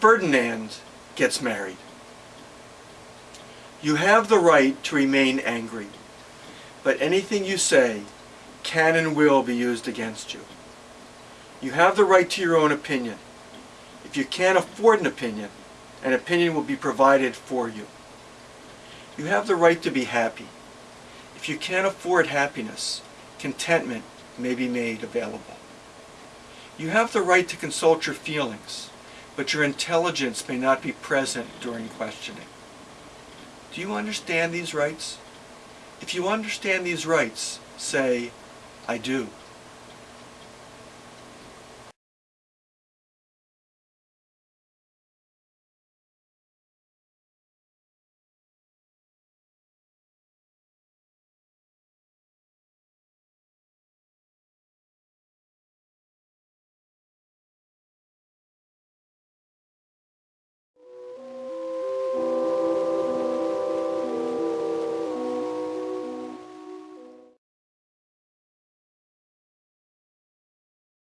Ferdinand gets married. You have the right to remain angry, but anything you say can and will be used against you. You have the right to your own opinion. If you can't afford an opinion, an opinion will be provided for you. You have the right to be happy. If you can't afford happiness, contentment may be made available. You have the right to consult your feelings, but your intelligence may not be present during questioning. Do you understand these rights? If you understand these rights, say, I do.